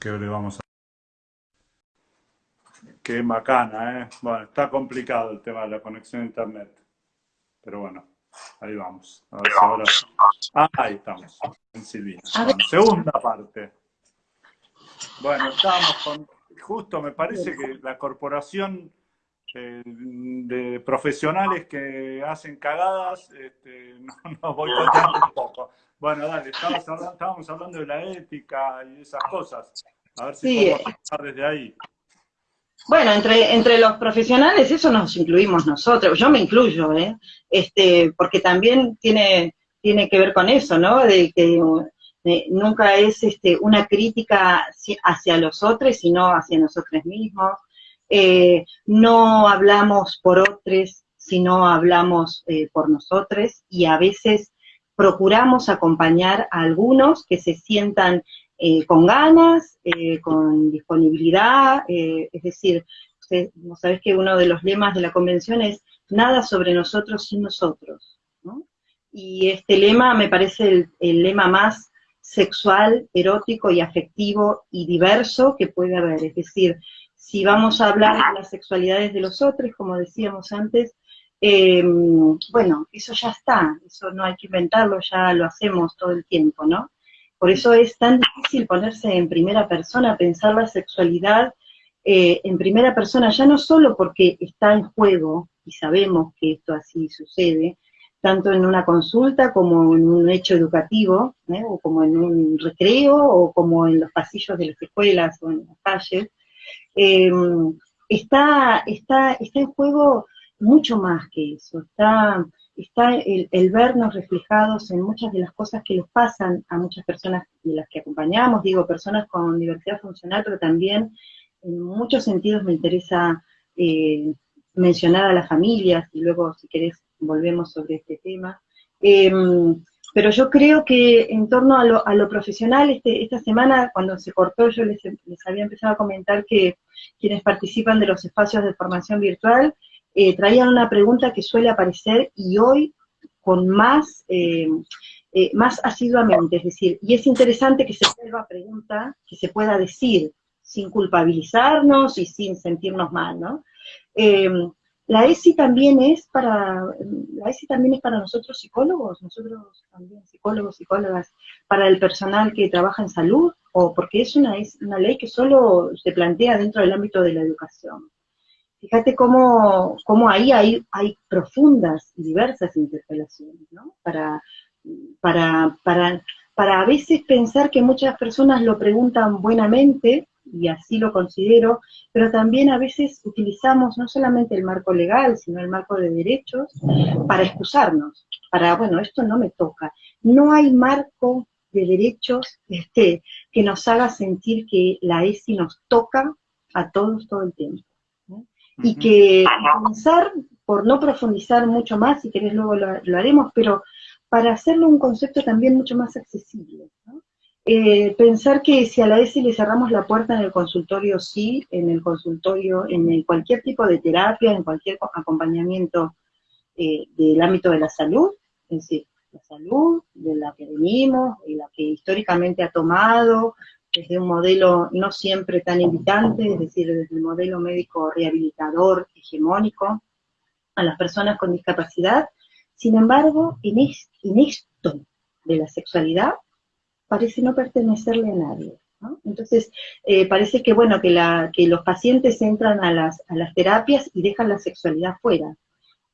¿Qué le vamos a Qué macana, ¿eh? Bueno, está complicado el tema de la conexión a internet. Pero bueno, ahí vamos. A ver si ahora... Ah, ahí estamos, en Silvina. segunda parte. Bueno, estábamos con... Justo me parece que la corporación eh, de profesionales que hacen cagadas este, no, nos boicoteando un poco. Bueno, dale, estábamos hablando, de la ética y esas cosas. A ver si sí. podemos empezar desde ahí. Bueno, entre, entre los profesionales eso nos incluimos nosotros, yo me incluyo, ¿eh? este, porque también tiene, tiene que ver con eso, ¿no? De que eh, nunca es este, una crítica hacia los otros, sino hacia nosotros mismos. Eh, no hablamos por otros, sino hablamos eh, por nosotros, y a veces procuramos acompañar a algunos que se sientan eh, con ganas, con disponibilidad, es decir, usted, sabés que uno de los lemas de la convención es nada sobre nosotros sin nosotros, Y este lema me parece el, el, lema más sexual, erótico y afectivo y diverso que puede haber, es decir, si vamos a hablar de las sexualidades de los otros, como decíamos antes, Em, bueno, eso ya está, eso no hay que inventarlo, ya lo hacemos todo el tiempo, ¿no? Por eso es tan difícil ponerse en primera persona, pensar la sexualidad eh, en primera persona, ya no solo porque está en juego, y sabemos que esto así sucede, tanto en una consulta como en un hecho educativo, ¿eh? o como en un recreo, o como en los pasillos de las escuelas o en las calles, em, está, está, está en juego mucho más que eso, está, está el, vernos reflejados en muchas de las cosas que les pasan a muchas personas de las que acompañamos, digo, personas con diversidad funcional, pero también en muchos sentidos me interesa eh, mencionar a las familias, y luego si querés volvemos sobre este tema. Em, pero yo creo que en torno a lo, a lo profesional, este, esta semana cuando se cortó yo les, había empezado a comentar que quienes participan de los espacios de formación virtual eh, traían una pregunta que suele aparecer y hoy con más, eh, eh, más asiduamente, es decir, y es interesante que se vuelva pregunta, que se pueda decir, sin culpabilizarnos y sin sentirnos mal, ¿no? La ESI también es para, la ESI también es para nosotros psicólogos, nosotros también psicólogos, psicólogas, para el personal que trabaja en salud, o porque es una, es una ley que solo se plantea dentro del ámbito de la educación. Fíjate cómo, cómo ahí hay, hay profundas y diversas interpelaciones, ¿no? Para, para, para, para a veces pensar que muchas personas lo preguntan buenamente, y así lo considero, pero también a veces utilizamos no solamente el marco legal, sino el marco de derechos para excusarnos, para, bueno, esto no me toca. No hay marco de derechos este, que nos haga sentir que la ESI nos toca a todos todo el tiempo y que pensar, por no profundizar mucho más, si querés luego lo, haremos, pero para hacerlo un concepto también mucho más accesible. Eh, pensar que si a la ESI le cerramos la puerta en el consultorio, sí, en el consultorio, en cualquier tipo de terapia, en cualquier acompañamiento eh, del ámbito de la salud, es decir, la salud de la que venimos, y la que históricamente ha tomado, desde un modelo no siempre tan invitante, es decir, desde el modelo médico rehabilitador hegemónico a las personas con discapacidad. Sin embargo, en, esto de la sexualidad parece no pertenecerle a nadie. Entonces, eh, parece que, bueno, que, la, que los pacientes entran a las, a las terapias y dejan la sexualidad fuera.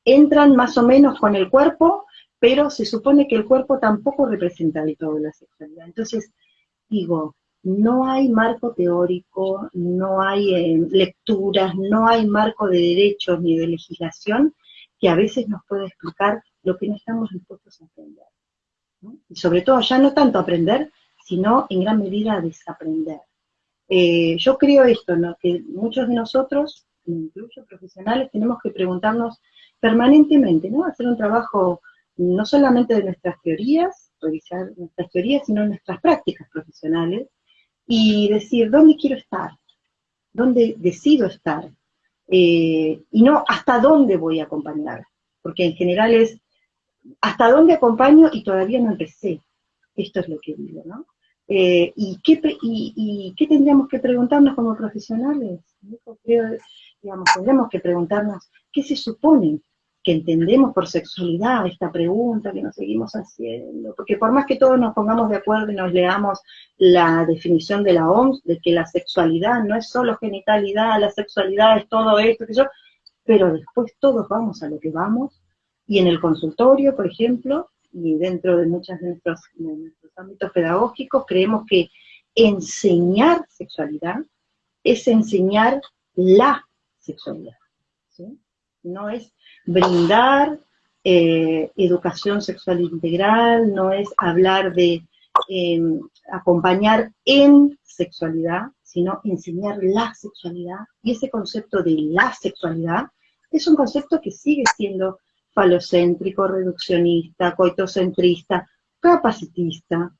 Entran más o menos con el cuerpo, pero se supone que el cuerpo tampoco representa de todo la sexualidad. Entonces, digo, no hay marco teórico, no hay eh, lecturas, no hay marco de derechos ni de legislación que a veces nos pueda explicar lo que no estamos dispuestos a Y sobre todo, ya no tanto aprender, sino en gran medida desaprender. Eh, yo creo esto, que muchos de nosotros, incluso profesionales, tenemos que preguntarnos permanentemente, ¿no? Hacer un trabajo no solamente de nuestras teorías, revisar nuestras teorías, sino nuestras prácticas profesionales, y decir, ¿dónde quiero estar? ¿Dónde decido estar? Eh, y no hasta dónde voy a acompañar, porque en general es hasta dónde acompaño y todavía no empecé. Esto es lo que digo, ¿no? Eh, ¿y, qué, y, qué tendríamos que preguntarnos como profesionales? digamos, tendríamos que preguntarnos, ¿qué se supone que entendemos por sexualidad esta pregunta que nos seguimos haciendo? Porque por más que todos nos pongamos de acuerdo y nos leamos la definición de la OMS, de que la sexualidad no es solo genitalidad, la sexualidad es todo esto, que yo, pero después todos vamos a lo que vamos, y en el consultorio, por ejemplo, y dentro de muchos de nuestros, ámbitos pedagógicos, creemos que enseñar sexualidad es enseñar la sexualidad. No es brindar eh, educación sexual integral, no es hablar de em, acompañar en sexualidad, sino enseñar la sexualidad. Y ese concepto de la sexualidad es un concepto que sigue siendo falocéntrico, reduccionista, coitocentrista, capacitista,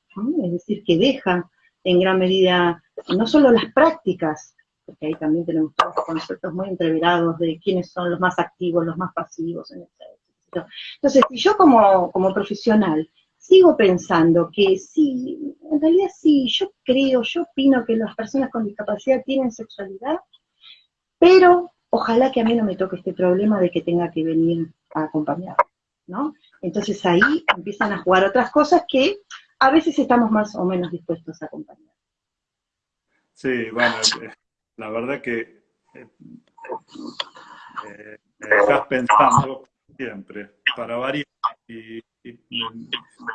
es decir, que deja en gran medida no solo las prácticas, porque ahí también tenemos todos conceptos muy entreverados de quiénes son los más activos, los más pasivos, etc. Entonces, si yo como, como profesional sigo pensando que sí, en realidad sí, yo creo, yo opino que las personas con discapacidad tienen sexualidad, pero ojalá que a mí no me toque este problema de que tenga que venir a acompañar, ¿no? Entonces ahí empiezan a jugar otras cosas que a veces estamos más o menos dispuestos a acompañar. Sí, bueno, eh, la verdad que eh, eh, me estás pensando siempre, para variar. Y,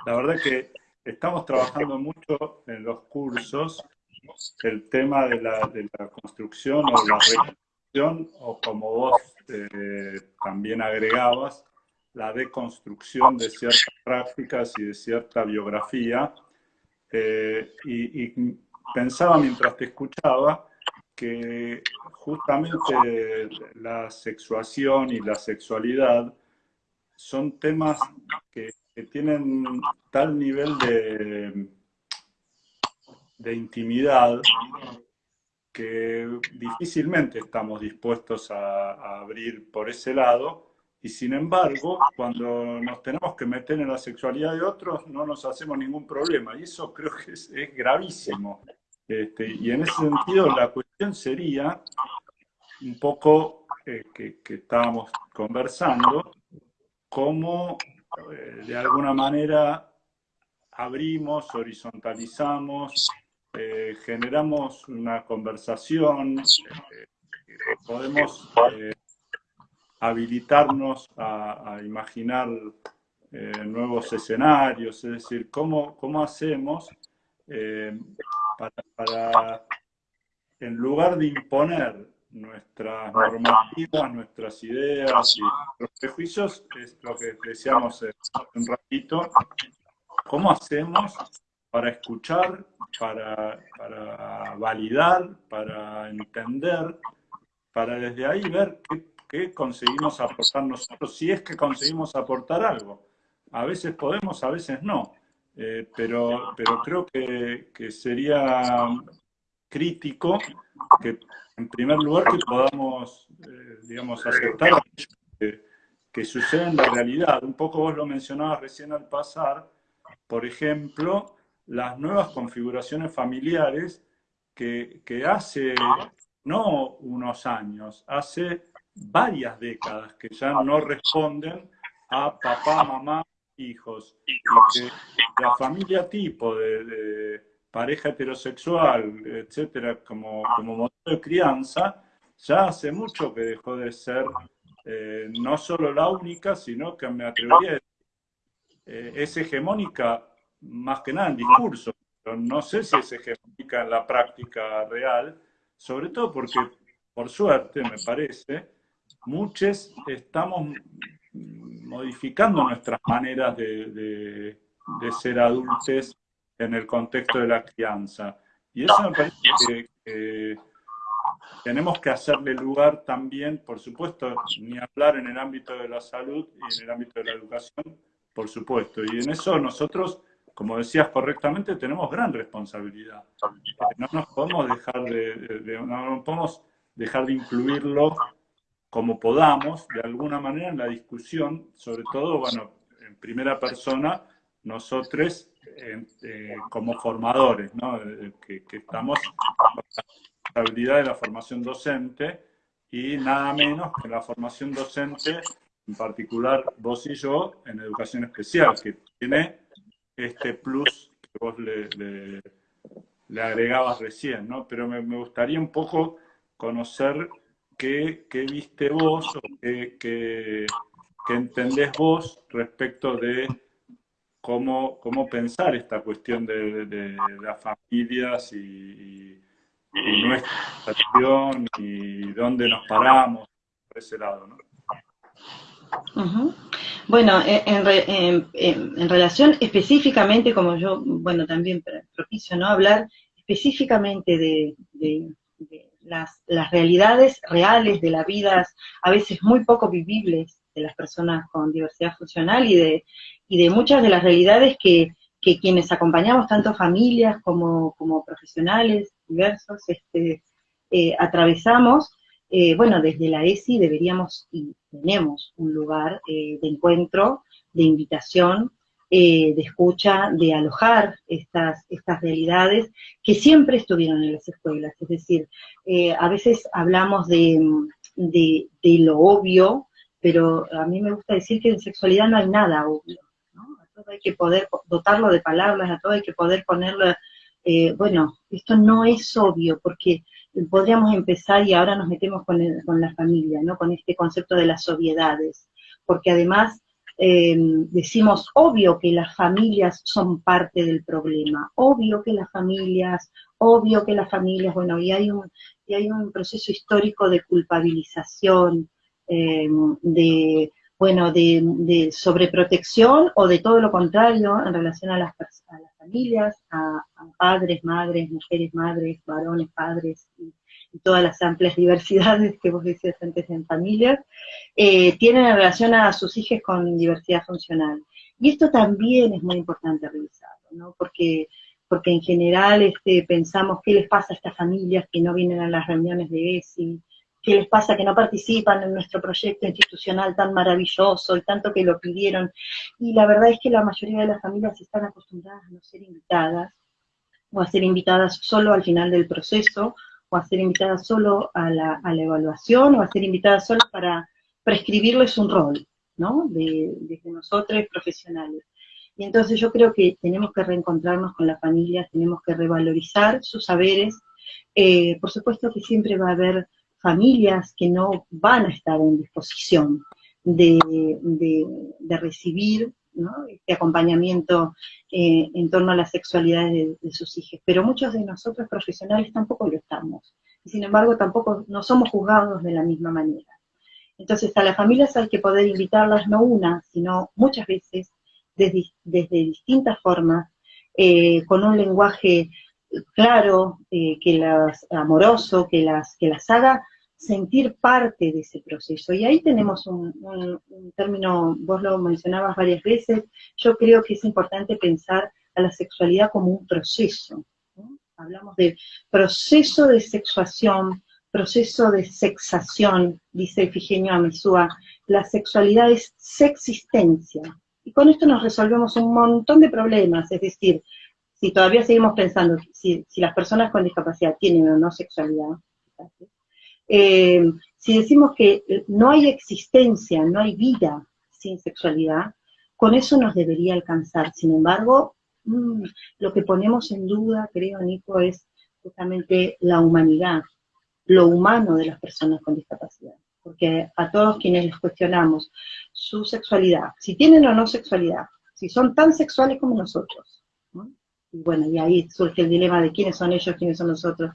la verdad que estamos trabajando mucho en los cursos el tema de la, de la construcción o la o como vos también agregabas, la deconstrucción de ciertas prácticas y de cierta biografía. Eh, y, pensaba mientras te escuchaba que justamente la sexuación y la sexualidad son temas que, tienen tal nivel de, de intimidad que difícilmente estamos dispuestos a, abrir por ese lado, y sin embargo, cuando nos tenemos que meter en la sexualidad de otros, no nos hacemos ningún problema, y eso creo que es, gravísimo. Este, y en ese sentido, la cuestión sería un poco eh, que, estábamos conversando, cómo eh, de alguna manera abrimos, horizontalizamos, eh, generamos una conversación, eh, podemos eh, habilitarnos a, imaginar nuevos escenarios, es decir, cómo, cómo hacemos para, en lugar de imponer nuestras normativas, nuestras ideas y nuestros prejuicios, es lo que decíamos un ratito, ¿cómo hacemos para escuchar, para, validar, para entender, para desde ahí ver qué, conseguimos aportar nosotros, si es que conseguimos aportar algo. A veces podemos, a veces no, eh, pero, pero creo que, sería crítico que, en primer lugar, que podamos, eh, digamos, aceptar que, que sucede en la realidad. Un poco vos lo mencionabas recién al pasar, por ejemplo, las nuevas configuraciones familiares que, hace no unos años, hace varias décadas que ya no responden a papá, mamá, hijos. Y que la familia tipo de, pareja heterosexual, etcétera, como, como modelo de crianza, ya hace mucho que dejó de ser eh, no solo la única, sino que me atrevería a decir, eh, es hegemónica más que nada en discurso, pero no sé si se ejecuta en la práctica real, sobre todo porque, por suerte, me parece, muchos estamos modificando nuestras maneras de, ser adultos en el contexto de la crianza. Y eso me parece que, tenemos que hacerle lugar también, por supuesto, ni hablar en el ámbito de la salud y en el ámbito de la educación, por supuesto. Y en eso nosotros como decías correctamente, tenemos gran responsabilidad. No nos podemos dejar de, no podemos dejar de incluirlo como podamos, de alguna manera, en la discusión, sobre todo, bueno, en primera persona, nosotros eh, como formadores, ¿no? que, que estamos con la responsabilidad de la formación docente y nada menos que la formación docente, en particular vos y yo, en educación especial, que tiene este plus que vos le, agregabas recién, ¿no? Pero me, gustaría un poco conocer qué, viste vos o qué, qué, entendés vos respecto de cómo, cómo pensar esta cuestión de, las familias y y nuestra situación y dónde nos paramos por ese lado, ¿no? Bueno, en, en, relación específicamente, como yo, bueno, también propicio, ¿no? Hablar específicamente de, las, las, realidades reales de la vida, a veces muy poco vivibles de las personas con diversidad funcional y de, y de muchas de las realidades que, quienes acompañamos, tanto familias como, como profesionales diversos, este, eh, atravesamos, eh, bueno, desde la ESI deberíamos y tenemos un lugar eh, de encuentro, de invitación, de escucha, de alojar estas, estas realidades que siempre estuvieron en las escuelas. Es decir, a veces hablamos de, de, lo obvio, pero a mí me gusta decir que en sexualidad no hay nada obvio todo hay que poder dotarlo de palabras, a todo hay que poder ponerlo, eh, bueno, esto no es obvio, porque podríamos empezar y ahora nos metemos con, la familia, ¿no? Con este concepto de las obviedades, porque además em, decimos, obvio que las familias son parte del problema, obvio que las familias, obvio que las familias, bueno, y hay un, y hay un proceso histórico de culpabilización, em, de bueno, de, sobreprotección o de todo lo contrario en relación a las, las familias, a, padres, madres, mujeres, madres, varones, padres y, todas las amplias diversidades que vos decías antes en familias, eh, tienen en relación a sus hijos con diversidad funcional. Y esto también es muy importante revisarlo, ¿no? Porque, porque en general este, pensamos qué les pasa a estas familias que no vienen a las reuniones de ESI, qué les pasa que no participan en nuestro proyecto institucional tan maravilloso y tanto que lo pidieron. Y la verdad es que la mayoría de las familias están acostumbradas a no ser invitadas, o a ser invitadas solo al final del proceso, o a ser invitadas solo a la, evaluación, o a ser invitadas solo para prescribirles un rol, ¿no? De, desde nosotros profesionales. Y entonces yo creo que tenemos que reencontrarnos con las familias, tenemos que revalorizar sus saberes. Eh, por supuesto que siempre va a haber familias que no van a estar en disposición de, recibir este acompañamiento eh, en torno a la sexualidad de, sus hijos. Pero muchos de nosotros profesionales tampoco lo estamos. Y sin embargo, tampoco no somos juzgados de la misma manera. Entonces, a las familias hay que poder invitarlas no una, sino muchas veces, desde, distintas formas, eh, con un lenguaje claro, eh, que las, amoroso, que las, que las haga sentir parte de ese proceso. Y ahí tenemos un, término, vos lo mencionabas varias veces, yo creo que es importante pensar a la sexualidad como un proceso. Hablamos de proceso de sexuación, proceso de sexación, dice Efigenio Amesúa, la sexualidad es sexistencia. Y con esto nos resolvemos un montón de problemas, es decir, si todavía seguimos pensando si, las personas con discapacidad tienen o no sexualidad, eh, si decimos que no hay existencia, no hay vida sin sexualidad, con eso nos debería alcanzar. Sin embargo, mm, lo que ponemos en duda, creo, Nico, es justamente la humanidad, lo humano de las personas con discapacidad. Porque a todos quienes les cuestionamos su sexualidad, si tienen o no sexualidad, si son tan sexuales como nosotros, y bueno, y ahí surge el dilema de quiénes son ellos, quiénes son nosotros.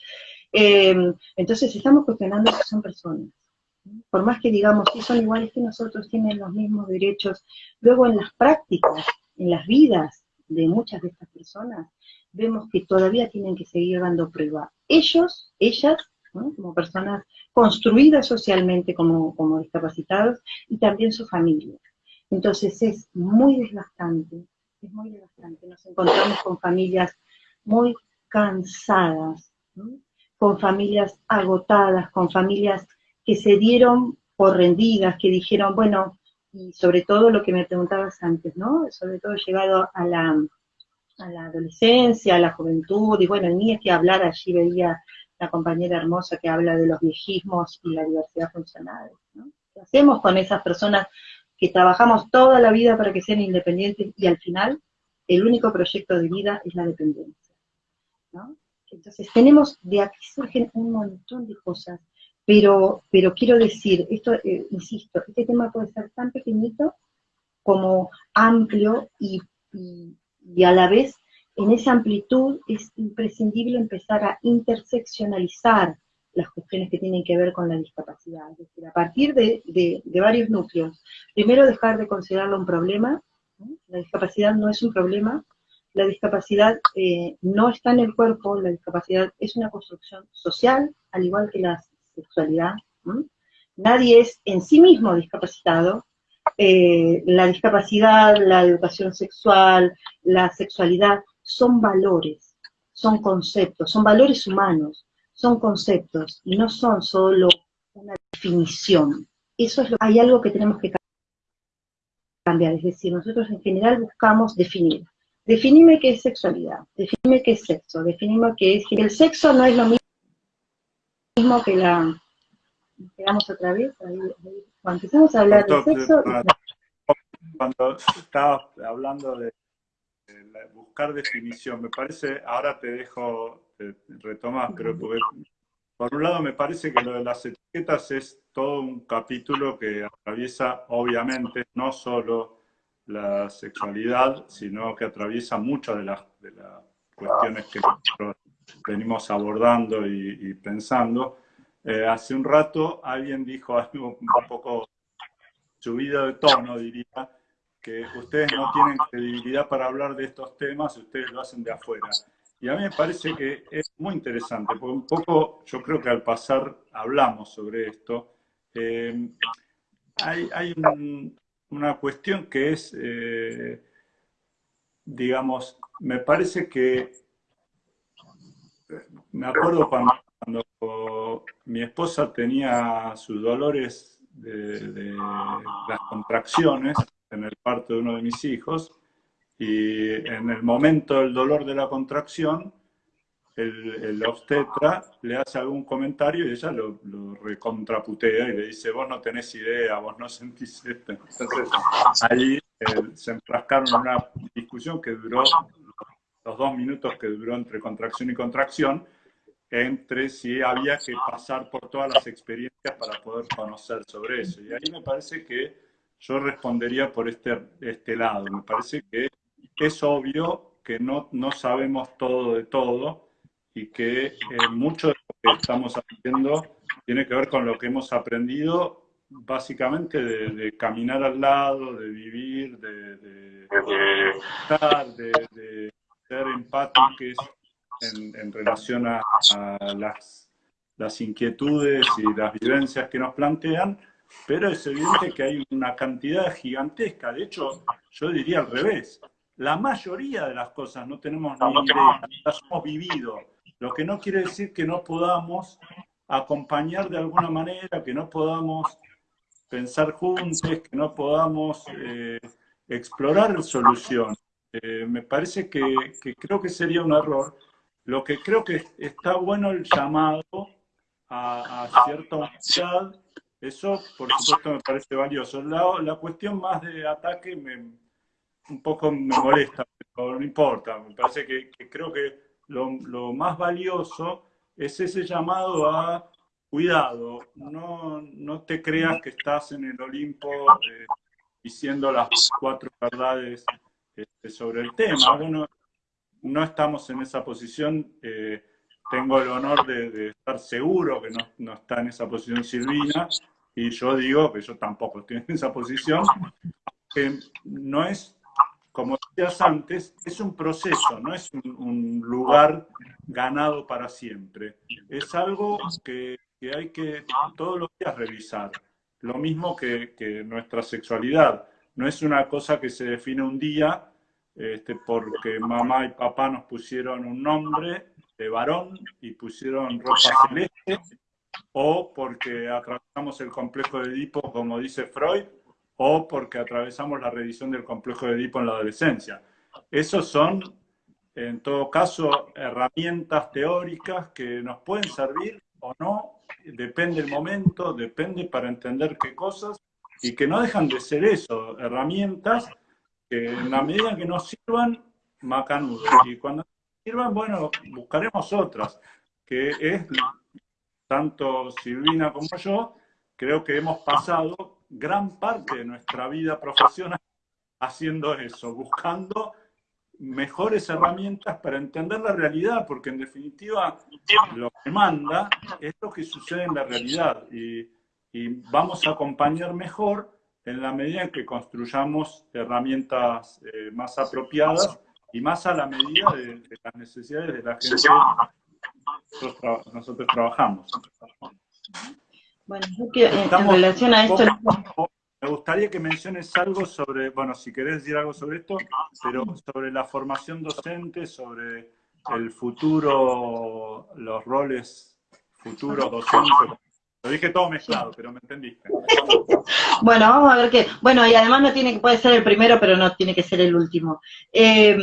Eh, entonces estamos cuestionando si son personas. Por más que digamos que son iguales que nosotros, tienen los mismos derechos, luego en las prácticas, en las vidas de muchas de estas personas, vemos que todavía tienen que seguir dando prueba. Ellos, ellas, como personas construidas socialmente como, como discapacitados, y también su familia. Entonces es muy desgastante, es muy desgastante. Nos encontramos con familias muy cansadas, con familias agotadas, con familias que se dieron por rendidas, que dijeron, bueno, y sobre todo lo que me preguntabas antes, ¿no? Sobre todo llegado a la, a la adolescencia, a la juventud, y bueno, ni es que hablar, allí veía la compañera hermosa que habla de los viejismos y la diversidad funcional. ¿no? ¿Qué hacemos con esas personas que trabajamos toda la vida para que sean independientes y al final el único proyecto de vida es la dependencia? ¿no? Entonces tenemos, de aquí surgen un montón de cosas, pero, pero quiero decir, esto, eh, insisto, este tema puede ser tan pequeñito como amplio y, y, a la vez en esa amplitud es imprescindible empezar a interseccionalizar las cuestiones que tienen que ver con la discapacidad. A partir de, de, varios núcleos. Primero, dejar de considerarlo un problema. La discapacidad no es un problema. La discapacidad eh, no está en el cuerpo. La discapacidad es una construcción social, al igual que la sexualidad. Nadie es en sí mismo discapacitado, eh, la discapacidad, la educación sexual, la sexualidad, son valores, son conceptos, son valores humanos, son conceptos, y no son solo una definición. Eso es lo, hay algo que tenemos que cambiar, es decir, nosotros en general buscamos definir. Definime qué es sexualidad, definime qué es sexo, definime qué es... El sexo no es lo mismo que la... Quedamos otra vez, ahí, cuando empezamos a hablar de sexo... Cuando estaba hablando de, buscar definición, me parece, ahora te dejo retomar, pero por un lado me parece que lo de las etiquetas es todo un capítulo que atraviesa, obviamente, no solo la sexualidad, sino que atraviesa muchas de las, de las cuestiones que nosotros venimos abordando y, pensando. Eh, hace un rato alguien dijo algo un poco subido de tono, diría, que ustedes no tienen credibilidad para hablar de estos temas, ustedes lo hacen de afuera. Y a mí me parece que es muy interesante, porque un poco yo creo que al pasar hablamos sobre esto. Eh, hay, una cuestión que es, eh, digamos, me parece que, me acuerdo cuando mi esposa tenía sus dolores de, las contracciones en el parto de uno de mis hijos, y en el momento del dolor de la contracción, el, obstetra le hace algún comentario y ella lo, recontraputea y le dice, vos no tenés idea, vos no sentís esto. Entonces, ahí eh, se enfrascaron en una discusión que duró los dos minutos que duró entre contracción y contracción, entre si había que pasar por todas las experiencias para poder conocer sobre eso. Y ahí me parece que yo respondería por este, este lado. Me parece que es obvio que no, no sabemos todo de todo y que eh, mucho de lo que estamos haciendo tiene que ver con lo que hemos aprendido básicamente de, caminar al lado, de vivir, de, de, estar, de, ser empáticos en, en relación a, las, las inquietudes y las vivencias que nos plantean, pero es evidente que hay una cantidad gigantesca, de hecho, yo diría al revés, la mayoría de las cosas no tenemos ni idea, las hemos vivido, lo que no quiere decir que no podamos acompañar de alguna manera, que no podamos pensar juntos, que no podamos eh, explorar soluciones. Eh, me parece que, creo que sería un error. Lo que creo que está bueno el llamado a, cierta unidad, eso por supuesto me parece valioso. La, la cuestión más de ataque me, un poco me molesta, pero no importa. Me parece que, creo que lo, más valioso es ese llamado a cuidado, no, no te creas que estás en el Olimpo eh, diciendo las cuatro verdades este, sobre el tema. Bueno, no estamos en esa posición. Eh, tengo el honor de, estar seguro que no, no, está en esa posición Silvina, y yo digo que yo tampoco estoy en esa posición, que no es como decías antes, es un proceso, no es un, lugar ganado para siempre. Es algo que, hay que todos los días revisar. Lo mismo que, nuestra sexualidad. No es una cosa que se define un día este, porque mamá y papá nos pusieron un nombre de varón y pusieron ropa celeste, o porque atravesamos el complejo de Edipo, como dice Freud, o porque atravesamos la revisión del complejo de Edipo en la adolescencia. Esos son en todo caso, herramientas teóricas que nos pueden servir o no, depende el momento, depende para entender qué cosas, y que no dejan de ser eso, herramientas que en la medida que nos sirvan, macanudos. Y cuando sirvan, bueno, buscaremos otras, que es, tanto Silvina como yo, creo que hemos pasado gran parte de nuestra vida profesional haciendo eso, buscando mejores herramientas para entender la realidad, porque en definitiva lo que manda es lo que sucede en la realidad y, vamos a acompañar mejor en la medida en que construyamos herramientas eh, más apropiadas y más a la medida de, las necesidades de la gente que nosotros, nosotros trabajamos. Bueno, en relación a esto... Me gustaría que menciones algo sobre, bueno, si querés decir algo sobre esto, pero sobre la formación docente, sobre el futuro, los roles futuros docentes. Lo dije todo mezclado, pero me entendiste. Bueno, vamos a ver qué. Bueno, y además no tiene que puede ser el primero, pero no tiene que ser el último. Eh,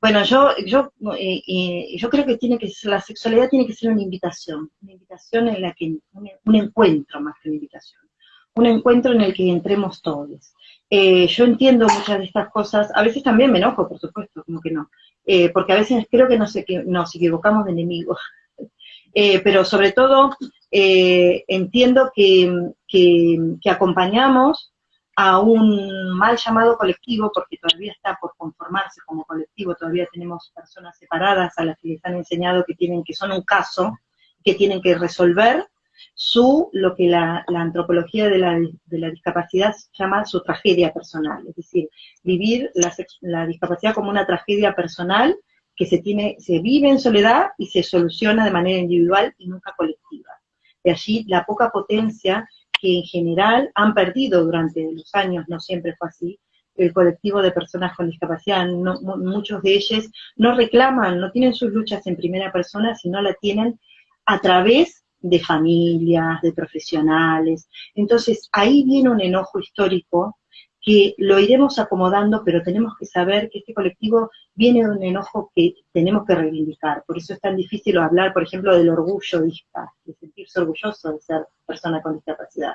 bueno, yo, yo, eh, yo creo que tiene que la sexualidad tiene que ser una invitación, una invitación en la que un encuentro más que una invitación un encuentro en el que entremos todos. Eh, yo entiendo muchas de estas cosas, a veces también me enojo, por supuesto, como que no, eh, porque a veces creo que nos, nos equivocamos de enemigos, eh, pero sobre todo entiendo que, que, acompañamos a un mal llamado colectivo, porque todavía está por conformarse como colectivo, todavía tenemos personas separadas a las que les han enseñado que tienen que son un caso, que tienen que resolver, su, lo que la, antropología de la, de la, discapacidad llama su tragedia personal, es decir, vivir la, discapacidad como una tragedia personal que se, tiene, se vive en soledad y se soluciona de manera individual y nunca colectiva. De allí la poca potencia que en general han perdido durante los años, no siempre fue así, el colectivo de personas con discapacidad. muchos de ellos no reclaman, no tienen sus luchas en primera persona, sino la tienen a través de familias, de profesionales. Entonces, ahí viene un enojo histórico que lo iremos acomodando, pero tenemos que saber que este colectivo viene de un enojo que tenemos que reivindicar. Por eso es tan difícil hablar, por ejemplo, del orgullo de sentirse orgulloso de ser persona con discapacidad.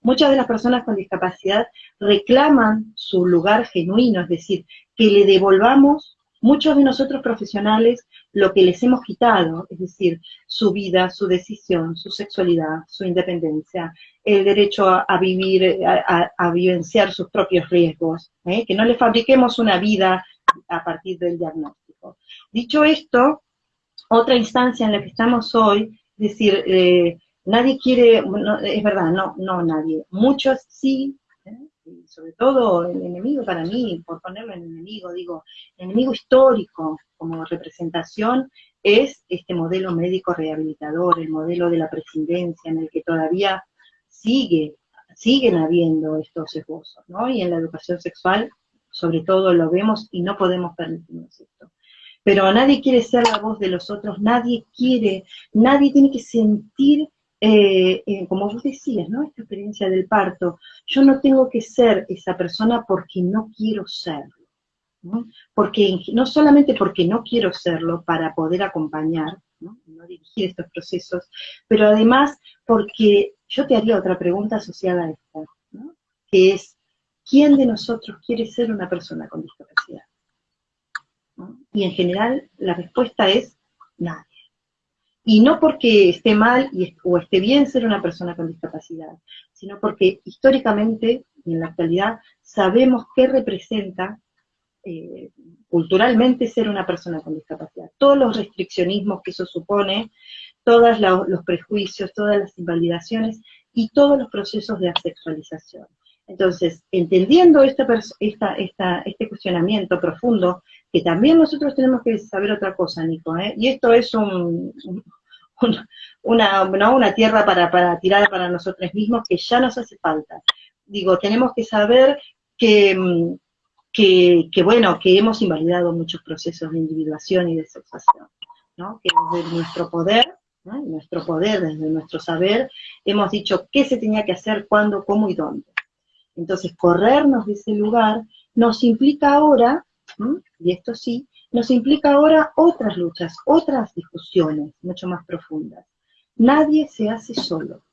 Muchas de las personas con discapacidad reclaman su lugar genuino, es decir, que le devolvamos muchos de nosotros profesionales lo que les hemos quitado, es decir, su vida, su decisión, su sexualidad, su independencia, el derecho a, vivir, a, vivenciar sus propios riesgos, ¿eh? que no le fabriquemos una vida a partir del diagnóstico. Dicho esto, otra instancia en la que estamos hoy, es decir, eh, nadie quiere, es verdad, no, no nadie, muchos sí sobre todo el enemigo para mí, por ponerlo en enemigo, digo, el enemigo histórico como representación es este modelo médico rehabilitador, el modelo de la presidencia en el que todavía sigue, siguen habiendo estos esbozos, ¿no? Y en la educación sexual, sobre todo, lo vemos y no podemos permitirnos esto. Pero nadie quiere ser la voz de los otros, nadie quiere, nadie tiene que sentir eh, eh, como vos decías, ¿no? Esta experiencia del parto, yo no tengo que ser esa persona porque no quiero serlo, ¿no? Porque, no solamente porque no quiero serlo para poder acompañar, ¿no? dirigir estos procesos, pero además porque yo te haría otra pregunta asociada a esta, ¿no? que es, ¿quién de nosotros quiere ser una persona con discapacidad? Y en general la respuesta es nadie. Y no porque esté mal o esté bien ser una persona con discapacidad, sino porque históricamente y en la actualidad sabemos qué representa eh, culturalmente ser una persona con discapacidad. Todos los restriccionismos que eso supone, todos los prejuicios, todas las invalidaciones y todos los procesos de asexualización. Entonces, entendiendo este cuestionamiento profundo, que también nosotros tenemos que saber otra cosa, Nico, ¿eh? y esto es un, una, una tierra para, para tirar para nosotros mismos que ya nos hace falta. Digo, tenemos que saber que, que, que bueno, que hemos invalidado muchos procesos de individuación y de sexuación, ¿no? que desde nuestro poder nuestro poder, desde nuestro saber, hemos dicho qué se tenía que hacer, cuándo, cómo y dónde. Entonces, corrernos de ese lugar nos implica ahora, y esto sí, nos implica ahora otras luchas, otras discusiones mucho más profundas. Nadie se hace solo.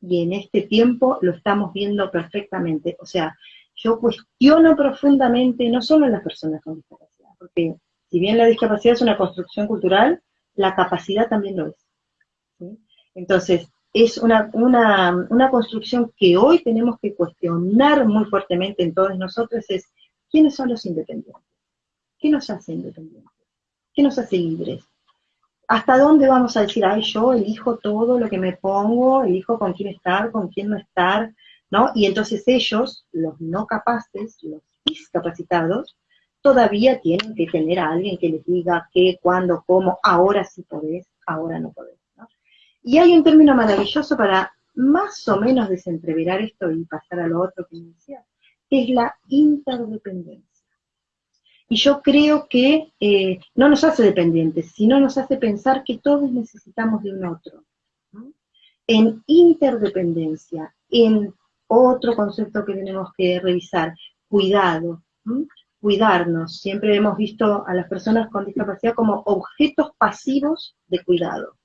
Y en este tiempo lo estamos viendo perfectamente. O sea, yo cuestiono profundamente no solo a las personas con discapacidad, porque si bien la discapacidad es una construcción cultural, la capacidad también lo es. Entonces, es una, una, construcción que hoy tenemos que cuestionar muy fuertemente en todos nosotros, es quiénes son los independientes, qué nos hace independientes, qué nos hace libres, hasta dónde vamos a decir, ay, yo elijo todo lo que me pongo, elijo con quién estar, con quién no estar, ¿no? Y entonces ellos, los no capaces, los discapacitados, todavía tienen que tener a alguien que les diga qué, cuándo, cómo, ahora sí podés, ahora no podés. Y hay un término maravilloso para más o menos desentreverar esto y pasar a lo otro que decía, que es la interdependencia. Y yo creo que eh, no nos hace dependientes, sino nos hace pensar que todos necesitamos de un otro. En interdependencia, en otro concepto que tenemos que revisar, cuidado, cuidarnos. Siempre hemos visto a las personas con discapacidad como objetos pasivos de cuidado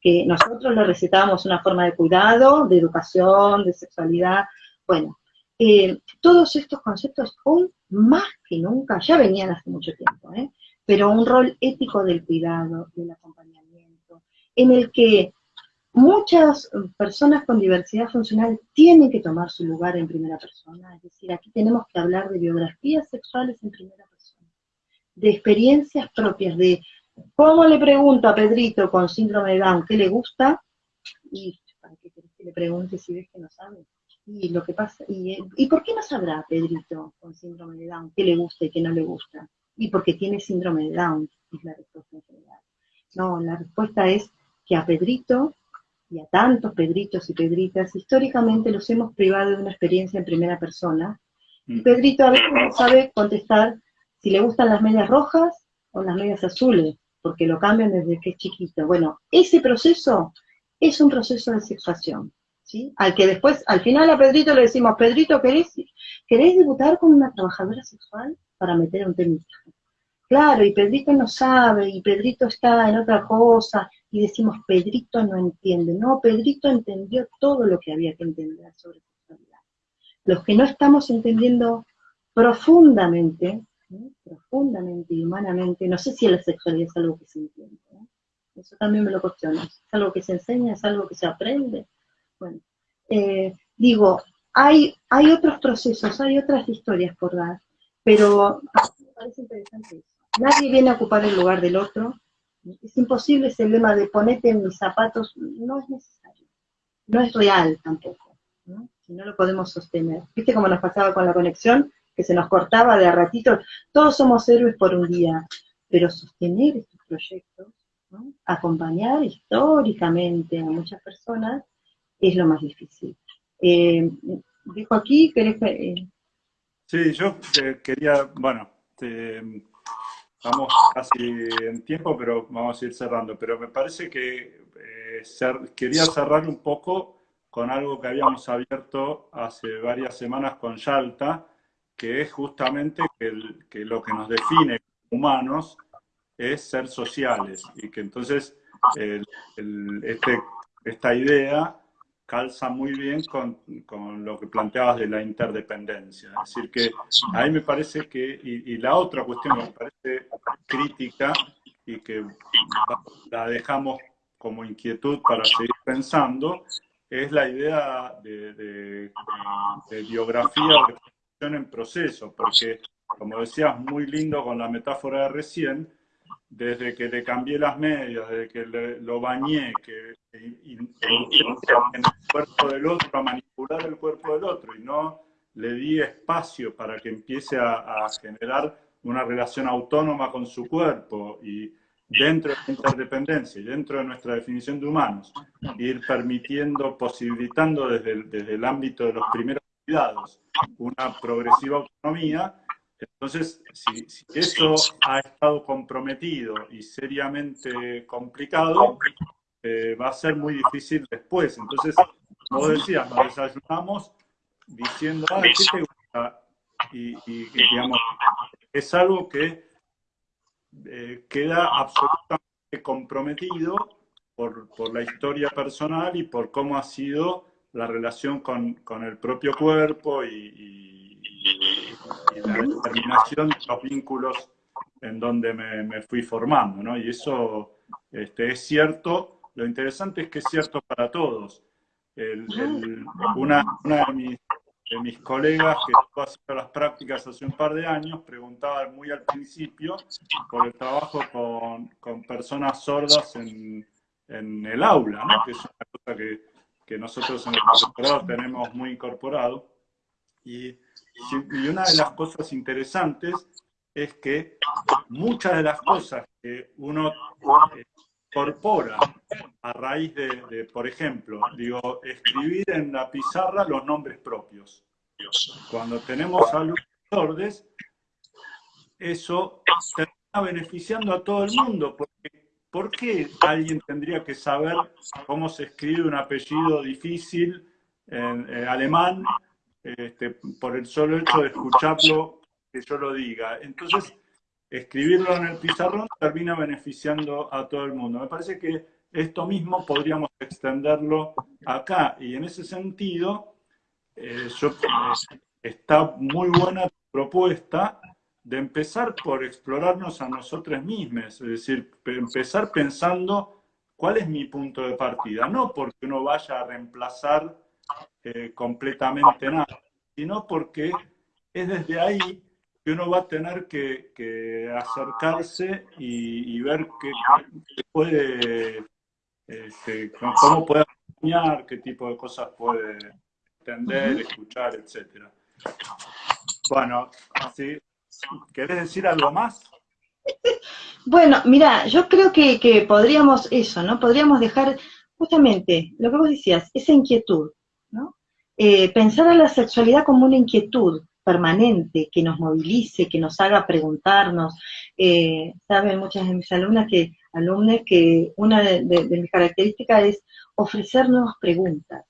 que nosotros le recetábamos una forma de cuidado, de educación, de sexualidad. Bueno, eh, todos estos conceptos hoy más que nunca, ya venían hace mucho tiempo, ¿eh? pero un rol ético del cuidado, del acompañamiento, en el que muchas personas con diversidad funcional tienen que tomar su lugar en primera persona, es decir, aquí tenemos que hablar de biografías sexuales en primera persona, de experiencias propias, de ¿Cómo le pregunto a Pedrito con síndrome de Down qué le gusta? Y ¿para qué querés que le pregunte si ves que no sabe? Y lo que pasa, y, ¿y por qué no sabrá Pedrito con síndrome de Down qué le gusta y qué no le gusta? Y porque tiene síndrome de Down, es la respuesta en general. No, la respuesta es que a Pedrito y a tantos Pedritos y Pedritas, históricamente los hemos privado de una experiencia en primera persona. Y mm. Pedrito a veces no sabe contestar si le gustan las medias rojas o las medias azules, porque lo cambian desde que es chiquito. Bueno, ese proceso es un proceso de sexuación, Al que después, al final a Pedrito le decimos, Pedrito, ¿querés, ¿querés debutar con una trabajadora sexual para meter un temita? Claro, y Pedrito no sabe, y Pedrito está en otra cosa, y decimos, Pedrito no entiende. No, Pedrito entendió todo lo que había que entender sobre sexualidad. Los que no estamos entendiendo profundamente profundamente y humanamente, no sé si la sexualidad es algo que se entiende, eso también me lo cuestiono, es algo que se enseña, es algo que se aprende, bueno, eh, digo, hay, hay otros procesos, hay otras historias por dar, pero me parece interesante eso. Nadie viene a ocupar el lugar del otro, es imposible ese lema de ponete en mis zapatos, no es necesario, no es real tampoco, si no lo podemos sostener. ¿Viste cómo nos pasaba con la conexión? que se nos cortaba de a ratito, todos somos héroes por un día, pero sostener estos proyectos, acompañar históricamente a muchas personas, es lo más difícil. Eh, dejo aquí, ¿querés eh? Sí, yo eh, quería, bueno, estamos casi en tiempo, pero vamos a ir cerrando, pero me parece que quería cerrar un poco con algo que habíamos abierto hace varias semanas con Yalta, que es justamente que, lo que nos define como humanos es ser sociales y que entonces este, esta idea calza muy bien con, lo que planteabas de la interdependencia. Es decir, que ahí me parece que, y, la otra cuestión que me parece crítica y que la dejamos como inquietud para seguir pensando, es la idea de, de, de biografía en proceso, porque, como decías, muy lindo con la metáfora de recién, desde que le cambié las medias, desde que lo bañé, que en el cuerpo del otro, a manipular el cuerpo del otro, y no le di espacio para que empiece a, generar una relación autónoma con su cuerpo y dentro de la interdependencia y dentro de nuestra definición de humanos, ir permitiendo, posibilitando desde desde el ámbito de los primeros una progresiva autonomía, entonces si, eso ha estado comprometido y seriamente complicado, eh, va a ser muy difícil después. Entonces, como decías, nos desayunamos diciendo, ah, ¿qué te gusta? Y, digamos, es algo que eh, queda absolutamente comprometido por, la historia personal y por cómo ha sido la relación con, el propio cuerpo y, la determinación de los vínculos en donde me, fui formando, ¿no? Y eso este, es cierto, lo interesante es que es cierto para todos. una, una de mis de mis colegas que estuvo haciendo las prácticas hace un par de años preguntaban muy al principio por el trabajo con, con personas sordas en, en, el aula, ¿no? que es una cosa que, que nosotros en el profesorado tenemos muy incorporado. Y, y una de las cosas interesantes es que muchas de las cosas que uno eh, incorpora a raíz de, por ejemplo, digo, escribir en la pizarra los nombres propios. Cuando tenemos alumnos sordes, eso termina beneficiando a todo el mundo, porque ¿por qué alguien tendría que saber cómo se escribe un apellido difícil en, alemán este, por el solo hecho de escucharlo que yo lo diga? Entonces, escribirlo en el pizarrón termina beneficiando a todo el mundo. Me parece que esto mismo podríamos extenderlo acá y en ese sentido eh, eh, está muy buena tu propuesta de empezar por explorarnos a nosotros mismos, es decir, empezar pensando cuál es mi punto de partida, no porque uno vaya a reemplazar eh, completamente nada, sino porque es desde ahí que uno va a tener que, acercarse y, ver qué, puede, este, cómo puede acompañar, qué tipo de cosas puede entender, escuchar, etcétera. Bueno, ¿sí? ¿Querés decir algo más? Bueno, mira, yo creo que, podríamos eso, ¿no? Podríamos dejar justamente lo que vos decías, esa inquietud, ¿no? Eh, pensar a la sexualidad como una inquietud, permanente, que nos movilice, que nos haga preguntarnos. Eh, saben muchas de mis alumnas que, alumnas que una de, mis características es ofrecer nuevas preguntas,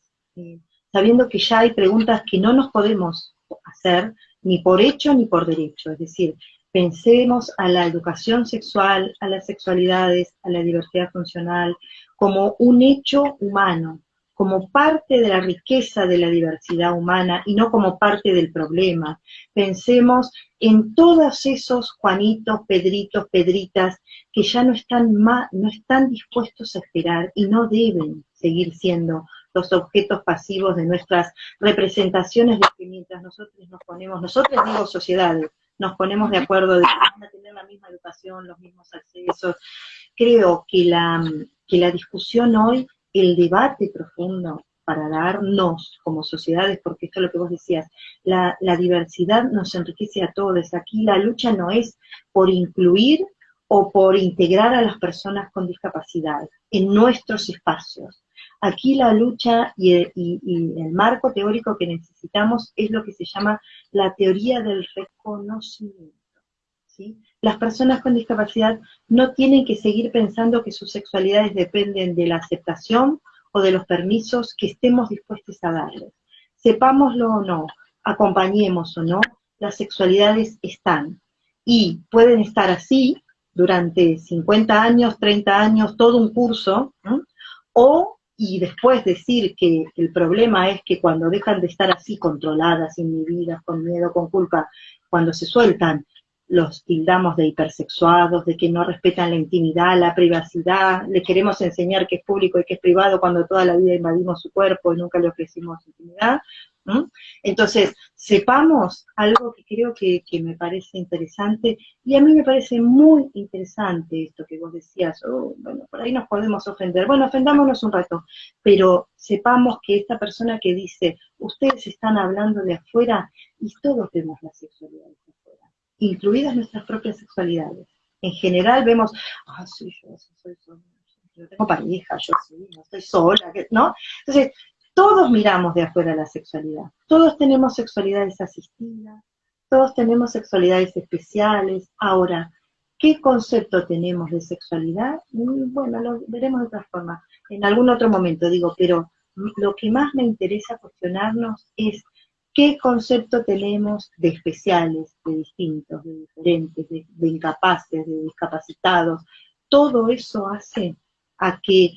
sabiendo que ya hay preguntas que no nos podemos hacer ni por hecho ni por derecho. Es decir, pensemos a la educación sexual, a las sexualidades, a la diversidad funcional, como un hecho humano, como parte de la riqueza de la diversidad humana y no como parte del problema. Pensemos en todos esos Juanitos, Pedritos, Pedritas que ya no están, no están dispuestos a esperar y no deben seguir siendo los objetos pasivos de nuestras representaciones de que mientras nosotros nos ponemos, nosotros digo sociedades, nos ponemos de acuerdo de que van a tener la misma educación, los mismos accesos. Creo que la, que la discusión hoy el debate profundo para darnos como sociedades, porque esto es lo que vos decías, la, diversidad nos enriquece a todos. Aquí la lucha no es por incluir o por integrar a las personas con discapacidad en nuestros espacios. Aquí la lucha y el, marco teórico que necesitamos es lo que se llama la teoría del reconocimiento. ¿sí? Las personas con discapacidad no tienen que seguir pensando que sus sexualidades dependen de la aceptación o de los permisos que estemos dispuestos a darles. Sepámoslo o no, acompañemos o no, las sexualidades están. Y pueden estar así durante 50 años, 30 años, todo un curso, o y después decir que el problema es que cuando dejan de estar así controladas, inhibidas, con miedo, con culpa, cuando se sueltan los tildamos de hipersexuados, de que no respetan la intimidad, la privacidad, le queremos enseñar que es público y que es privado cuando toda la vida invadimos su cuerpo y nunca le ofrecimos intimidad. Entonces, sepamos algo que creo que, me parece interesante, y a mí me parece muy interesante esto que vos decías, oh, bueno, por ahí nos podemos ofender, bueno, ofendámonos un rato, pero sepamos que esta persona que dice, ustedes están hablando de afuera, y todos vemos la sexualidad incluidas nuestras propias sexualidades. En general vemos, ah, sí, yo, soy, yo tengo pareja, yo sí, no estoy sola, ¿no? Entonces, todos miramos de afuera la sexualidad. Todos tenemos sexualidades asistidas, todos tenemos sexualidades especiales. Ahora, ¿qué concepto tenemos de sexualidad? Bueno, lo veremos de otra forma, en algún otro momento, digo, pero lo que más me interesa cuestionarnos es ¿Qué concepto tenemos de especiales, de distintos, de diferentes, de, incapaces, de discapacitados? Todo eso hace a que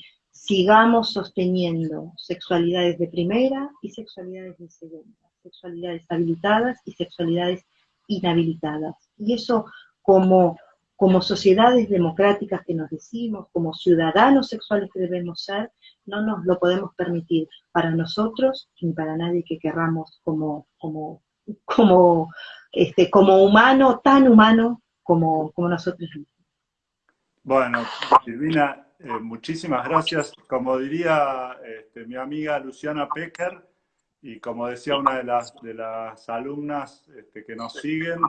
sigamos sosteniendo sexualidades de primera y sexualidades de segunda, sexualidades habilitadas y sexualidades inhabilitadas. Y eso como, como sociedades democráticas que nos decimos, como ciudadanos sexuales que debemos ser, no nos lo podemos permitir para nosotros ni para nadie que querramos como, como, como, este, como humano, tan humano como, como nosotros mismos. Bueno, Silvina, eh, muchísimas gracias. Como diría este, mi amiga Luciana Pecker, y como decía una de las, alumnas este, que nos siguen,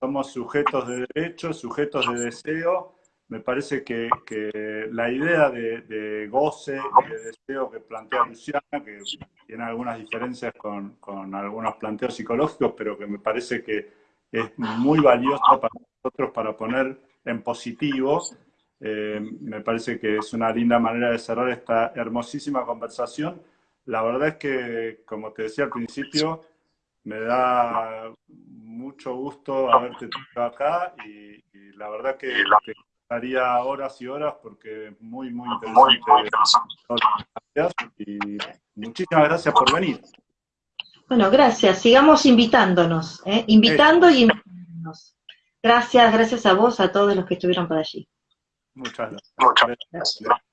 somos sujetos de derecho, sujetos de deseo. Me parece que, la idea de, goce y de deseo que plantea Luciana, que tiene algunas diferencias con, con algunos planteos psicológicos, pero que me parece que es muy valiosa para nosotros para poner en positivo eh, me parece que es una linda manera de cerrar esta hermosísima conversación. La verdad es que, como te decía al principio, me da mucho gusto haberte tenido acá y, la verdad que, que estaría horas y horas porque es muy, muy interesante. Y muchísimas gracias por venir. Bueno, gracias. Sigamos invitándonos, ¿eh? invitando y invitándonos. Gracias, gracias a vos, a todos los que estuvieron por allí. Muchas gracias. Muchas gracias.